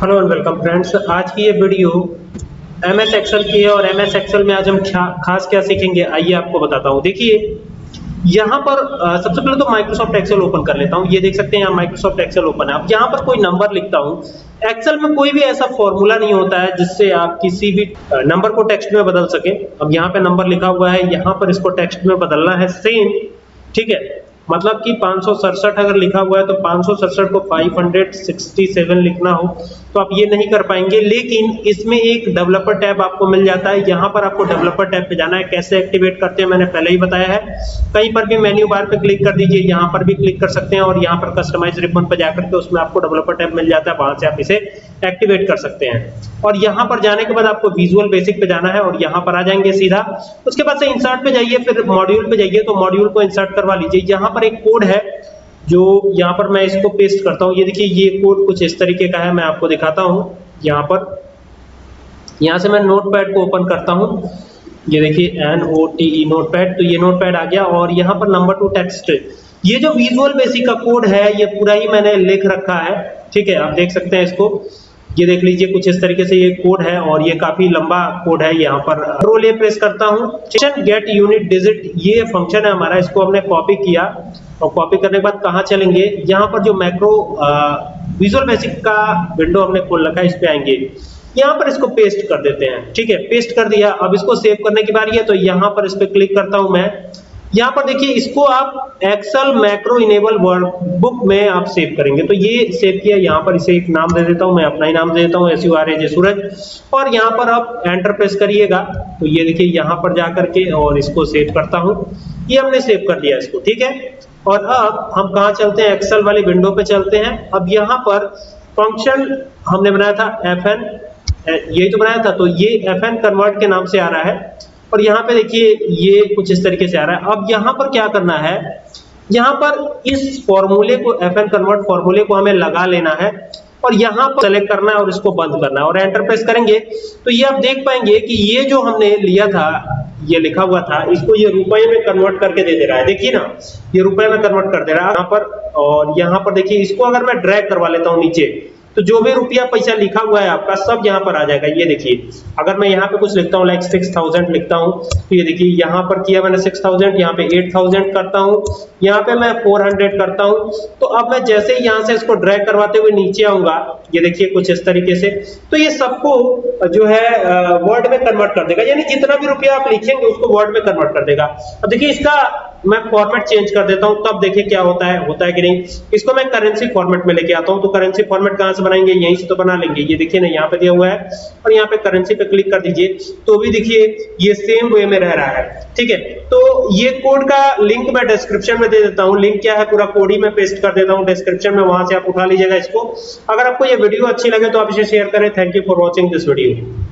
Hello and welcome friends, आज की ये वीडियो एम एस एक्सेल की है और एम एस एक्सेल में आज हम खास क्या सीखेंगे, आइए आपको बताता हूँ। देखिए, यहाँ पर सबसे पहले तो माइक्रोसॉफ्ट एक्सेल ओपन कर लेता हूँ। ये देख सकते हैं यहाँ माइक्रोसॉफ्ट एक्सेल ओपन है। अब यहाँ पर कोई नंबर लिखता हूँ। एक्सेल में कोई भी ऐसा फॉर्मूला नहीं होता है जिससे आप किसी भी नंबर को टेक्स्ट में बदल सके। अब यहाँ पे नंबर लिखा हुआ है, यहाँ पर इसको टेक्स्ट में बदलना है सेम ठीक है? मतलब कि पाँच सौ सड़सठ अगर लिखा हुआ है तो पाँच सौ सड़सठ को 567 लिखना हो। तो आप ये नहीं कर पाएँगे। लेकिन इसमें एक डेवलपर टैब आपको मिल जाता है। यहाँ पर आपको डेवलपर टैब पे जाना है। कैसे एक्टिवेट करते हैं मैंने पहले ही बताया है। कहीं पर भी मेन्यू बार पे क्लिक कर दीजिए। यहाँ पर भी क्लिक कर सकते हैं और यहाँ पर कस्टमाइज रिबन पर जाकर के उसमें आपको डेवलपर टैब मिल जाता है। वहाँ से आप इसे एक्टिवेट कर सकते हैं। और यहाँ पर जाने के बाद आपको विजुअल बेसिक पे जाना है और यहाँ पर आ जाएँगे सीधा। उसके बाद से इंसर्ट पे जाइए, फिर मॉड्यूल पे जाइए। तो मॉड्यूल को इंसर्ट करवा लीजिए। यहाँ पर एक कोड है। जो यहाँ पर मैं इसको पेस्ट करता हूँ। ये देखिए, ये कोड कुछ इस तरीके का है, मैं आपको दिखाता हूँ। यहाँ पर, यहाँ से मैं नोट पैड को ओपन करता हूँ। ये देखिए N O T E notepad तो ये नोट पैड आ गया और यहाँ पर नंबर टू टेक्स्ट ये जो विजुअल बेसिक का कोड है, ये पूरा ही मैंने लिख रखा है। ठीक है, आप देख सकते हैं इसको। ये देख लीजिए, कुछ इस तरीके से ये कोड है और ये काफ़ी लंबा कोड है यहाँ पर। रोल ये प्रेस करता हूँ। गेट यूनिट डिजिट ये फ़ंक्शन है हमारा, इसको हमने कॉपी किया। और कॉपी करने के बाद कहाँ चलेंगे? यहाँ पर जो मैक्रो विजुअल बेसिक का विंडो हमने खोल रखा है, इस पे आएँगे। यहाँ पर इसको पेस्ट कर देते हैं, ठीक है? पेस्ट कर दिया। अब इसको सेव करने की बारी है तो यहाँ पर इस पे क्लिक करता हूँ मैं। यहाँ पर देखिए, इसको आप एक्सेल मैक्रो इनेबल वर्कबुक में आप सेव करेंगे। तो ये सेव किया, यहाँ पर इसे एक नाम दे देता हूँ, मैं अपना ही नाम दे देता हूँ S U R A J Suraj और यहाँ पर आप एंटर प्रेस करिएगा। तो ये देखिए, यहाँ पर जा करके और इसको सेव करता हूँ। ये हमने सेव कर दिया इसको, ठीक है? और अब हम कहा चलते हैं? एक्सेल वाली विंडो पे चलते हैं। अब यहाँ पर फ़ंक्शन हमने बनाया था एफ़ एन यही तो बनाया था तो ये एफ़ एन कन्वर्ट के नाम से आ रहा है। और यहाँ पे देखिए, ये कुछ इस तरीके से आ रहा है। अब यहाँ पर क्या करना है? यहाँ पर इस फॉर्मूले को एफ़ एन कन्वर्ट फॉर्मूले को हमें लगा लेना है और यहाँ पर सेलेक्ट करना है और इसको बंद करना है। और एंटर प्रेस करेंगे। तो ये आप देख पाएँगे कि ये जो हमने लिया था ये लिखा हुआ था, इसको ये रुपए में कन्वर्ट करके दे दे रहा है। देखिए ना, ये रुपए में कन्वर्ट कर दे रहा है। यहाँ पर, और यहाँ पर देखिए, इसको अगर मैं ड्रैग करवा लेता हूँ नीचे तो जो भी रुपया पैसा लिखा हुआ है आपका, सब यहाँ पर आ जाएगा। ये देखिए, अगर मैं यहाँ पे कुछ लिखता हूँ लाइक सिक्स थाउज़ेंड लिखता हूँ तो ये देखिए, यहाँ पर किया मैंने सिक्स थाउज़ेंड यहाँ पे एट थाउज़ेंड करता हूँ, यहाँ पे मैं फोर हंड्रेड करता हूँ। तो अब मैं जैसे ही यहाँ से इसको ड्रैग करवाते हुए नीचे आऊँगा, ये देखिए कुछ इस तरीके से तो ये सबको जो है वर्ड में कन्वर्ट कर देगा। यानी जितना भी रुपया आप लिखेंगे, उसको वर्ड में कन्वर्ट कर देगा। अब देखिए, इसका मैं फॉर्मेट चेंज कर देता हूँ, तब देखिए क्या होता है होता है कि नहीं। इसको मैं करेंसी फॉर्मेट में लेके आता हूँ तो करेंसी फॉर्मेट कहाँ बनाएँगे, यहीं से तो बना लेंगे। ये देखिए ना, यहाँ पे दिया हुआ है। और यहाँ पे करेंसी पे क्लिक कर दीजिए। तो भी देखिए, ये सेम वे में रह रहा है। ठीक है? तो ये कोड का लिंक मैं डिस्क्रिप्शन में दे देता हूँ। लिंक क्या है? पूरा कोड ही मैं पेस्ट कर देता हूँ डिस्क्रिप्शन में। वहाँ से आप उठा लीजिएगा इसको। अगर आपको ये वीडियो अच्छी लगे तो आप इसे शेयर करें। Thank you for watching this video